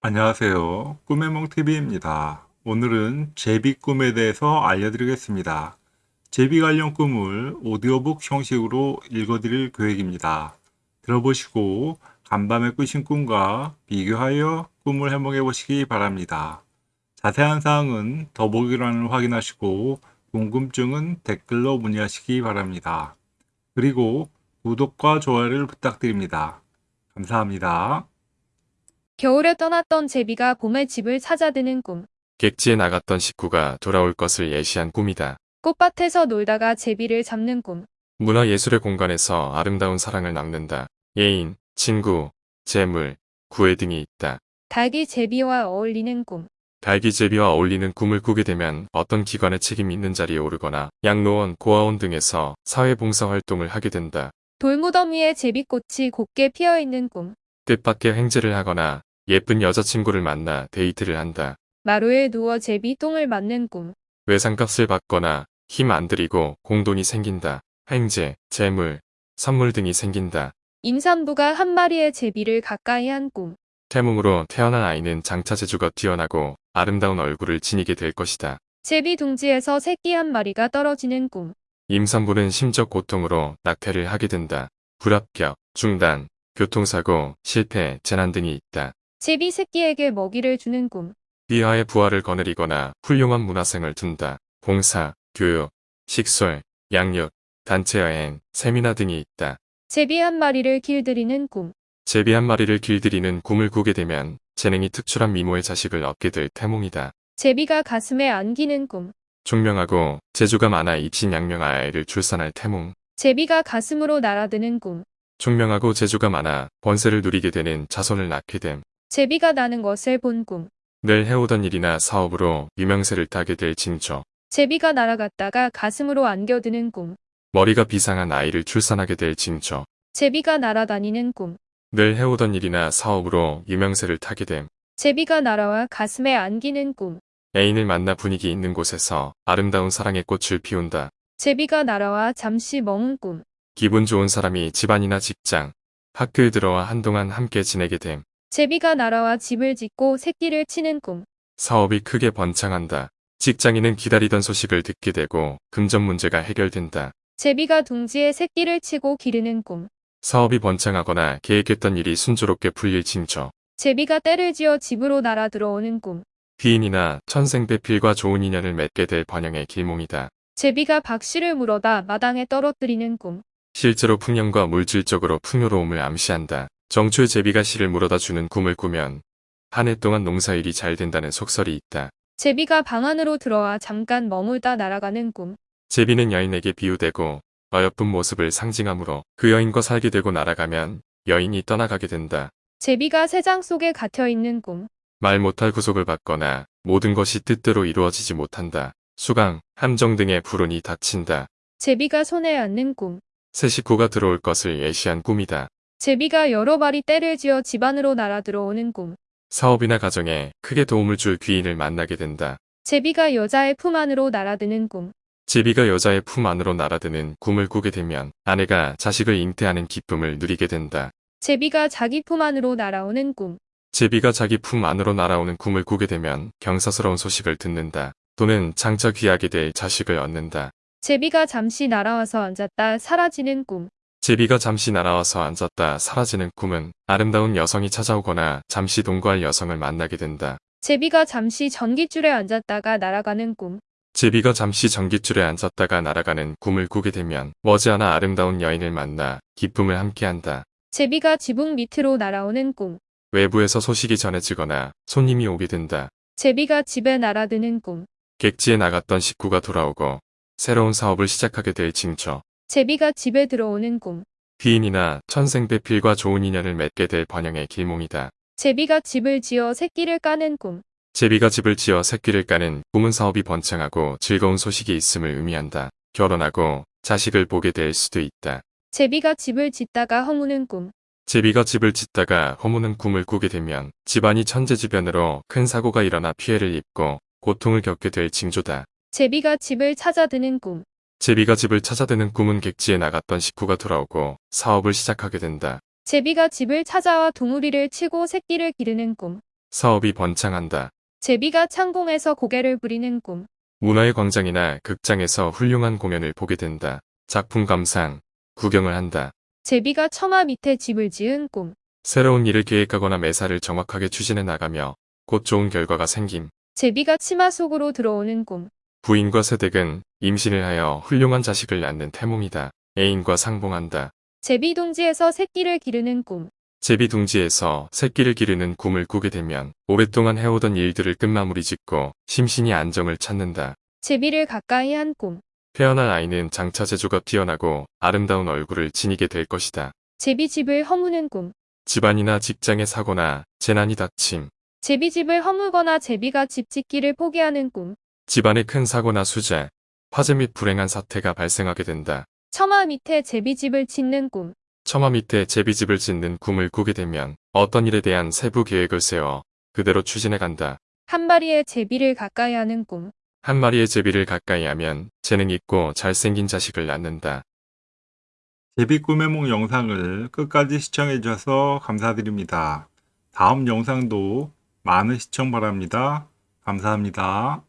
안녕하세요. 꿈의 몽TV입니다. 오늘은 제비 꿈에 대해서 알려드리겠습니다. 제비 관련 꿈을 오디오북 형식으로 읽어드릴 계획입니다. 들어보시고 간밤에 꾸신 꿈과 비교하여 꿈을 해몽해 보시기 바랍니다. 자세한 사항은 더보기란을 확인하시고 궁금증은 댓글로 문의하시기 바랍니다. 그리고 구독과 좋아요를 부탁드립니다. 감사합니다. 겨울에 떠났던 제비가 봄에 집을 찾아드는 꿈. 객지에 나갔던 식구가 돌아올 것을 예시한 꿈이다. 꽃밭에서 놀다가 제비를 잡는 꿈. 문화예술의 공간에서 아름다운 사랑을 남는다. 예인, 친구, 재물, 구애 등이 있다. 닭이 제비와 어울리는 꿈. 달기제비와 어울리는 꿈을 꾸게 되면 어떤 기관의 책임이 있는 자리에 오르거나 양로원, 고아원 등에서 사회봉사 활동을 하게 된다. 돌무덤 위에 제비꽃이 곱게 피어있는 꿈. 뜻밖의 횡재를 하거나 예쁜 여자친구를 만나 데이트를 한다. 마루에 누워 제비 똥을 맞는 꿈. 외상값을 받거나 힘 안 들이고 공돈이 생긴다. 횡재, 재물, 선물 등이 생긴다. 임산부가 한 마리의 제비를 가까이 한 꿈. 태몽으로 태어난 아이는 장차 재주가 뛰어나고 아름다운 얼굴을 지니게 될 것이다. 제비 둥지에서 새끼 한 마리가 떨어지는 꿈. 임산부는 심적 고통으로 낙태를 하게 된다. 불합격, 중단, 교통사고, 실패, 재난 등이 있다. 제비 새끼에게 먹이를 주는 꿈. 비하의 부하를 거느리거나 훌륭한 문화생을 둔다. 봉사, 교육, 식솔, 양육, 단체여행, 세미나 등이 있다. 제비 한 마리를 길들이는 꿈. 제비 한 마리를 길들이는 꿈을 꾸게 되면 재능이 특출한 미모의 자식을 얻게 될 태몽이다. 제비가 가슴에 안기는 꿈. 총명하고 재주가 많아 입신양명한 아이를 출산할 태몽. 제비가 가슴으로 날아드는 꿈. 총명하고 재주가 많아 번세를 누리게 되는 자손을 낳게 됨. 제비가 나는 것을 본 꿈. 늘 해오던 일이나 사업으로 유명세를 타게 될 징조. 제비가 날아갔다가 가슴으로 안겨드는 꿈. 머리가 비상한 아이를 출산하게 될 징조. 제비가 날아다니는 꿈. 늘 해오던 일이나 사업으로 유명세를 타게 됨. 제비가 날아와 가슴에 안기는 꿈. 애인을 만나 분위기 있는 곳에서 아름다운 사랑의 꽃을 피운다. 제비가 날아와 잠시 머문 꿈. 기분 좋은 사람이 집안이나 직장, 학교에 들어와 한동안 함께 지내게 됨. 제비가 날아와 집을 짓고 새끼를 치는 꿈. 사업이 크게 번창한다. 직장인은 기다리던 소식을 듣게 되고 금전 문제가 해결된다. 제비가 둥지에 새끼를 치고 기르는 꿈. 사업이 번창하거나 계획했던 일이 순조롭게 풀릴 징조. 제비가 때를 지어 집으로 날아 들어오는 꿈. 비인이나 천생배필과 좋은 인연을 맺게 될 번영의 길몽이다. 제비가 박씨를 물어다 마당에 떨어뜨리는 꿈. 실제로 풍년과 물질적으로 풍요로움을 암시한다. 정초에 제비가 씨를 물어다 주는 꿈을 꾸면 한 해 동안 농사일이 잘 된다는 속설이 있다. 제비가 방 안으로 들어와 잠깐 머물다 날아가는 꿈. 제비는 여인에게 비유되고 어여쁜 모습을 상징하므로 그 여인과 살게 되고 날아가면 여인이 떠나가게 된다. 제비가 새장 속에 갇혀 있는 꿈. 말 못할 구속을 받거나 모든 것이 뜻대로 이루어지지 못한다. 수강, 함정 등의 불운이 닥친다. 제비가 손에 안는 꿈. 새 식구가 들어올 것을 예시한 꿈이다. 제비가 여러 발이 때를 지어 집 안으로 날아 들어오는 꿈. 사업이나 가정에 크게 도움을 줄 귀인을 만나게 된다. 제비가 여자의 품 안으로 날아드는 꿈. 제비가 여자의 품 안으로 날아드는 꿈을 꾸게 되면 아내가 자식을 잉태하는 기쁨을 누리게 된다. 제비가 자기 품 안으로 날아오는 꿈. 제비가 자기 품 안으로 날아오는 꿈을 꾸게 되면 경사스러운 소식을 듣는다. 또는 장차 귀하게 될 자식을 얻는다. 제비가 잠시 날아와서 앉았다 사라지는 꿈. 제비가 잠시 날아와서 앉았다 사라지는 꿈은 아름다운 여성이 찾아오거나 잠시 동거할 여성을 만나게 된다. 제비가 잠시 전깃줄에 앉았다가 날아가는 꿈. 제비가 잠시 전깃줄에 앉았다가 날아가는 꿈을 꾸게 되면 머지않아 아름다운 여인을 만나 기쁨을 함께한다. 제비가 지붕 밑으로 날아오는 꿈. 외부에서 소식이 전해지거나 손님이 오게 된다. 제비가 집에 날아드는 꿈. 객지에 나갔던 식구가 돌아오고 새로운 사업을 시작하게 될 징조. 제비가 집에 들어오는 꿈. 비인이나 천생배필과 좋은 인연을 맺게 될 번영의 길몽이다. 제비가 집을 지어 새끼를 까는 꿈. 제비가 집을 지어 새끼를 까는 꿈은 사업이 번창하고 즐거운 소식이 있음을 의미한다. 결혼하고 자식을 보게 될 수도 있다. 제비가 집을 짓다가 허무는 꿈. 제비가 집을 짓다가 허무는 꿈을 꾸게 되면 집안이 천재지변으로 큰 사고가 일어나 피해를 입고 고통을 겪게 될 징조다. 제비가 집을 찾아드는 꿈. 제비가 집을 찾아드는 꿈은 객지에 나갔던 식구가 돌아오고 사업을 시작하게 된다. 제비가 집을 찾아와 동우리를 치고 새끼를 기르는 꿈. 사업이 번창한다. 제비가 창공에서 고개를 부리는 꿈. 문화의 광장이나 극장에서 훌륭한 공연을 보게 된다. 작품 감상, 구경을 한다. 제비가 처마 밑에 집을 지은 꿈. 새로운 일을 계획하거나 매사를 정확하게 추진해 나가며 곧 좋은 결과가 생김. 제비가 치마 속으로 들어오는 꿈. 부인과 세댁은 임신을 하여 훌륭한 자식을 낳는 태몽이다. 애인과 상봉한다. 제비 둥지에서 새끼를 기르는 꿈. 제비 둥지에서 새끼를 기르는 꿈을 꾸게 되면 오랫동안 해오던 일들을 끝마무리 짓고 심신이 안정을 찾는다. 제비를 가까이 한 꿈. 태어날 아이는 장차 재주가 뛰어나고 아름다운 얼굴을 지니게 될 것이다. 제비 집을 허무는 꿈. 집안이나 직장의 사고나 재난이 닥침, 제비 집을 허물거나 제비가 집 짓기를 포기하는 꿈. 집안의 큰 사고나 수재, 화재 및 불행한 사태가 발생하게 된다. 처마 밑에 제비 집을 짓는 꿈. 처마 밑에 제비집을 짓는 꿈을 꾸게 되면 어떤 일에 대한 세부 계획을 세워 그대로 추진해 간다. 한 마리의 제비를 가까이 하는 꿈. 한 마리의 제비를 가까이 하면 재능 있고 잘생긴 자식을 낳는다. 제비 꿈의 몽 영상을 끝까지 시청해 주셔서 감사드립니다. 다음 영상도 많은 시청 바랍니다. 감사합니다.